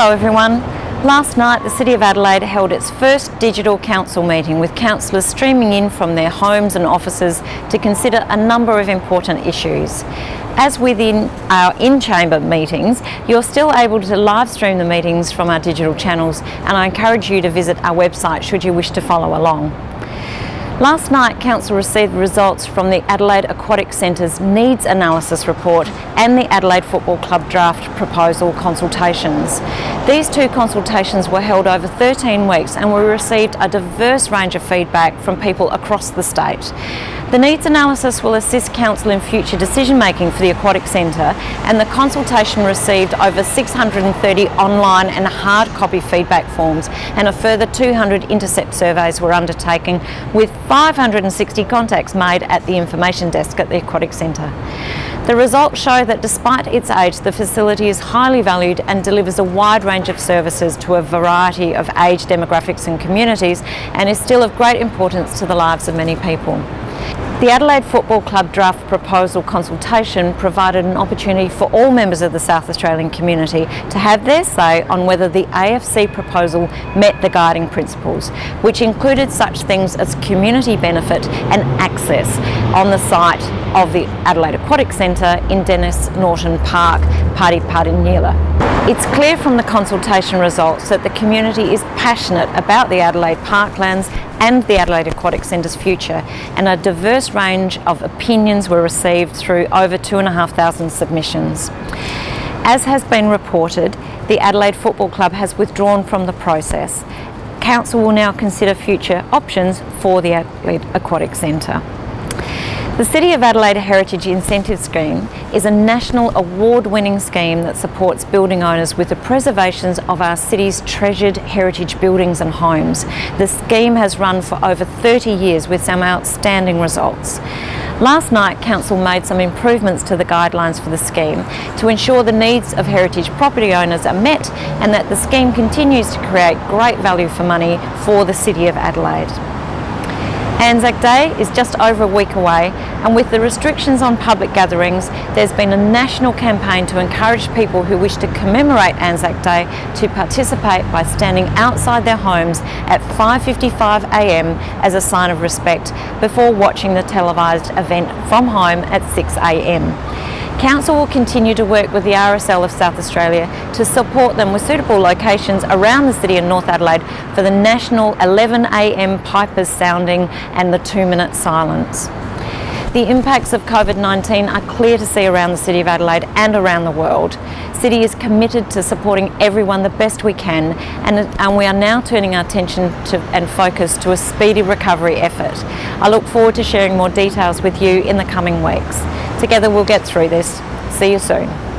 Hello everyone. Last night the City of Adelaide held its first digital council meeting with councillors streaming in from their homes and offices to consider a number of important issues. As within our in-chamber meetings, you're still able to live stream the meetings from our digital channels and I encourage you to visit our website should you wish to follow along. Last night, Council received results from the Adelaide Aquatic Centre's Needs Analysis Report and the Adelaide Football Club Draft Proposal consultations. These two consultations were held over 13 weeks and we received a diverse range of feedback from people across the state. The needs analysis will assist Council in future decision making for the Aquatic Centre and the consultation received over 630 online and hard copy feedback forms and a further 200 intercept surveys were undertaken with 560 contacts made at the information desk at the Aquatic Centre. The results show that despite its age, the facility is highly valued and delivers a wide range of services to a variety of age demographics and communities and is still of great importance to the lives of many people. The Adelaide Football Club draft proposal consultation provided an opportunity for all members of the South Australian community to have their say on whether the AFC proposal met the guiding principles, which included such things as community benefit and access on the site of the Adelaide Aquatic Centre in Denise Norton Park, Pardipardinyilla. It's clear from the consultation results that the community is passionate about the Adelaide parklands and the Adelaide Aquatic Centre's future and a diverse range of opinions were received through over 2,500 submissions. As has been reported, the Adelaide Football Club has withdrawn from the process. Council will now consider future options for the Adelaide Aquatic Centre. The City of Adelaide Heritage Incentive Scheme is a national award-winning scheme that supports building owners with the preservations of our city's treasured heritage buildings and homes. The scheme has run for over 30 years with some outstanding results. Last night, Council made some improvements to the guidelines for the scheme to ensure the needs of heritage property owners are met and that the scheme continues to create great value for money for the City of Adelaide. Anzac Day is just over a week away and with the restrictions on public gatherings there's been a national campaign to encourage people who wish to commemorate Anzac Day to participate by standing outside their homes at 5.55am as a sign of respect before watching the televised event from home at 6am. Council will continue to work with the RSL of South Australia to support them with suitable locations around the city of North Adelaide for the national 11am pipers sounding and the two minute silence. The impacts of COVID-19 are clear to see around the City of Adelaide and around the world. City is committed to supporting everyone the best we can and, and we are now turning our attention to, and focus to a speedy recovery effort. I look forward to sharing more details with you in the coming weeks. Together we'll get through this. See you soon.